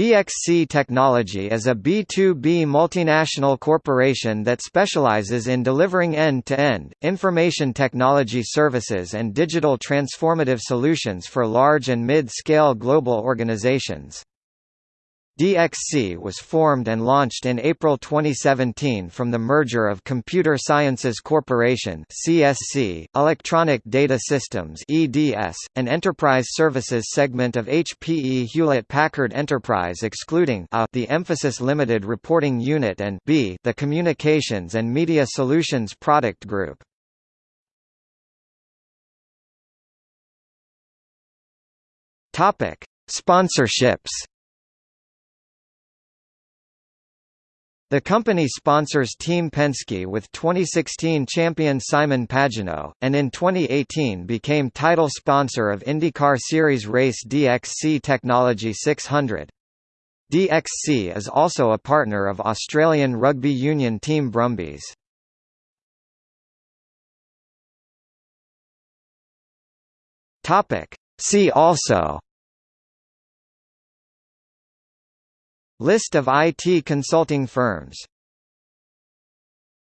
DXC Technology is a B2B multinational corporation that specializes in delivering end-to-end, -end, information technology services and digital transformative solutions for large and mid-scale global organizations. DXC was formed and launched in April 2017 from the merger of Computer Sciences Corporation (CSC), Electronic Data Systems (EDS), an enterprise services segment of HPE Hewlett-Packard Enterprise excluding A, the Mphasis Limited Reporting Unit and B, the Communications and Media Solutions Product Group. Topic: Sponsorships The company sponsors Team Penske with 2016 champion Simon Pagenaud, and in 2018 became title sponsor of IndyCar Series race DXC Technology 600. DXC is also a partner of Australian rugby union team Brumbies. See also List of IT consulting firms